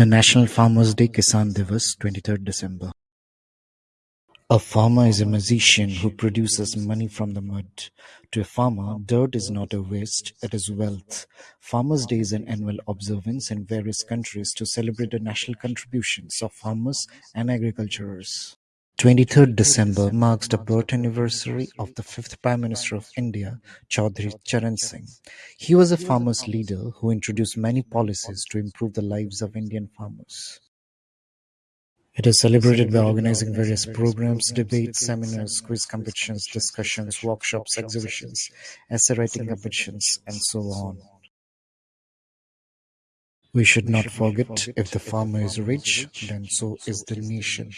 The National Farmers' Day Kisan Divas (twenty-third December) A farmer is a magician who produces money from the mud. To a farmer, dirt is not a waste, it is wealth. Farmers' Day is an annual observance in various countries to celebrate the national contributions of farmers and agriculturers. 23rd December marks the birth anniversary of the fifth Prime Minister of India, Chaudhry Charan Singh. He was a farmers' leader who introduced many policies to improve the lives of Indian farmers. It is celebrated by organizing various programs, debates, seminars, quiz competitions, discussions, workshops, exhibitions, essay writing competitions, and so on. We should not forget, if the farmer is rich, then so is the nation.